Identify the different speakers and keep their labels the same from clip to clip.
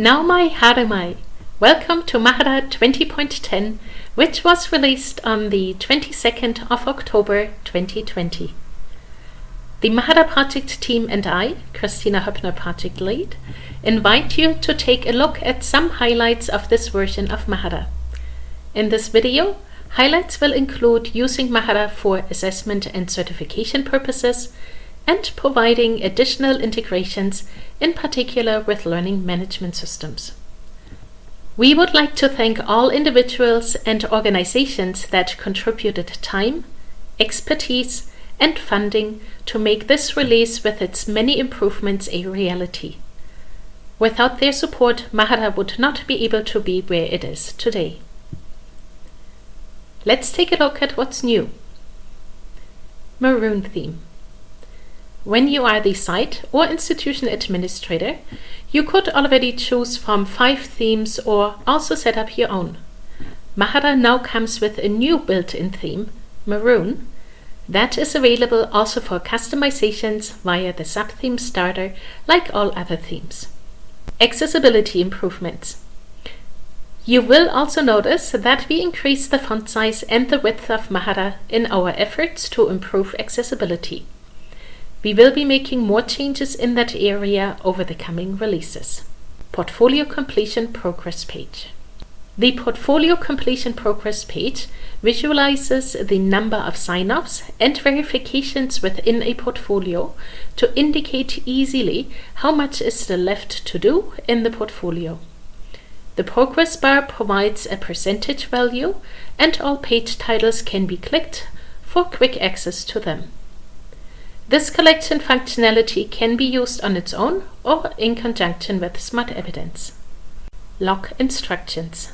Speaker 1: Nau mai haere mai. Welcome to Mahara 20.10, which was released on the 22nd of October 2020. The Mahara project team and I, Kristina Hoeppner project lead, invite you to take a look at some highlights of this version of Mahara. In this video, highlights will include using Mahara for assessment and certification purposes, and providing additional integrations, in particular with learning management systems. We would like to thank all individuals and organizations that contributed time, expertise, and funding to make this release with its many improvements a reality. Without their support, Mahara would not be able to be where it is today. Let's take a look at what's new. Maroon theme. When you are the site or institution administrator, you could already choose from five themes or also set up your own. Mahara now comes with a new built-in theme, Maroon, that is available also for customizations via the subtheme starter like all other themes. Accessibility improvements. You will also notice that we increased the font size and the width of Mahara in our efforts to improve accessibility. We will be making more changes in that area over the coming releases. Portfolio Completion Progress Page. The Portfolio Completion Progress page visualizes the number of sign-offs and verifications within a portfolio to indicate easily how much is still left to do in the portfolio. The progress bar provides a percentage value and all page titles can be clicked for quick access to them. This collection functionality can be used on its own or in conjunction with Smart Evidence. Lock instructions.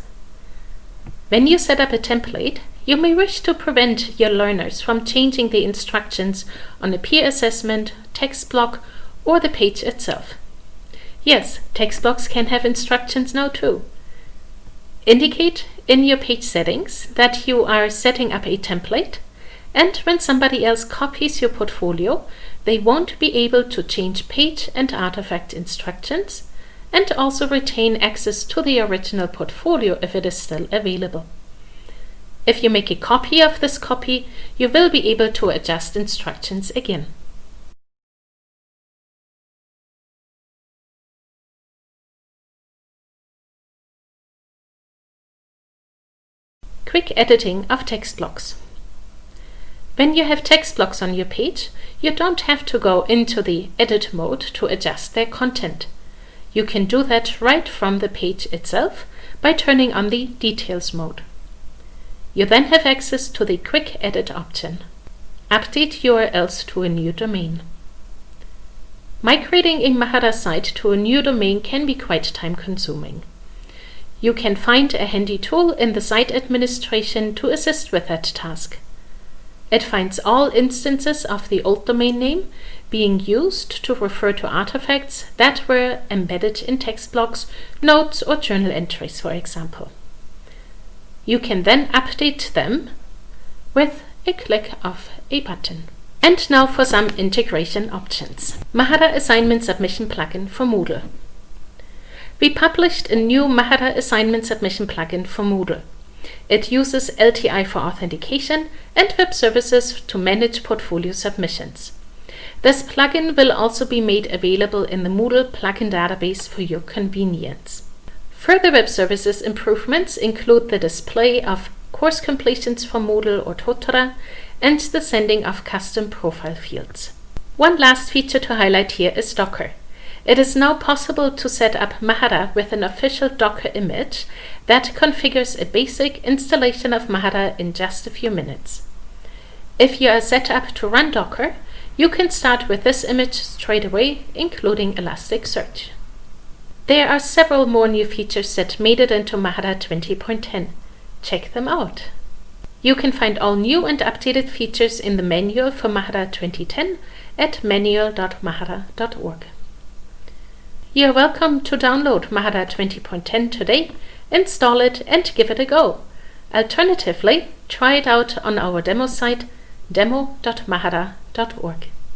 Speaker 1: When you set up a template, you may wish to prevent your learners from changing the instructions on a peer assessment, text block, or the page itself. Yes, text blocks can have instructions now too. Indicate in your page settings that you are setting up a template and when somebody else copies your portfolio, they won't be able to change page and artifact instructions and also retain access to the original portfolio if it is still available. If you make a copy of this copy, you will be able to adjust instructions again. Quick editing of text blocks. When you have text blocks on your page, you don't have to go into the edit mode to adjust their content. You can do that right from the page itself by turning on the details mode. You then have access to the quick edit option. Update URLs to a new domain. Migrating a Mahara site to a new domain can be quite time consuming. You can find a handy tool in the site administration to assist with that task. It finds all instances of the old domain name being used to refer to artifacts that were embedded in text blocks, notes or journal entries, for example. You can then update them with a click of a button. And now for some integration options. Mahara Assignment Submission plugin for Moodle. We published a new Mahara Assignment Submission plugin for Moodle. It uses LTI for authentication and web services to manage portfolio submissions. This plugin will also be made available in the Moodle plugin database for your convenience. Further web services improvements include the display of course completions for Moodle or Totara and the sending of custom profile fields. One last feature to highlight here is Docker. It is now possible to set up Mahara with an official Docker image that configures a basic installation of Mahara in just a few minutes. If you are set up to run Docker, you can start with this image straight away, including Elasticsearch. There are several more new features that made it into Mahara 20.10. Check them out. You can find all new and updated features in the manual for Mahara 2010 at manual.mahara.org. You're welcome to download Mahara 20.10 today, install it and give it a go. Alternatively, try it out on our demo site demo.mahara.org.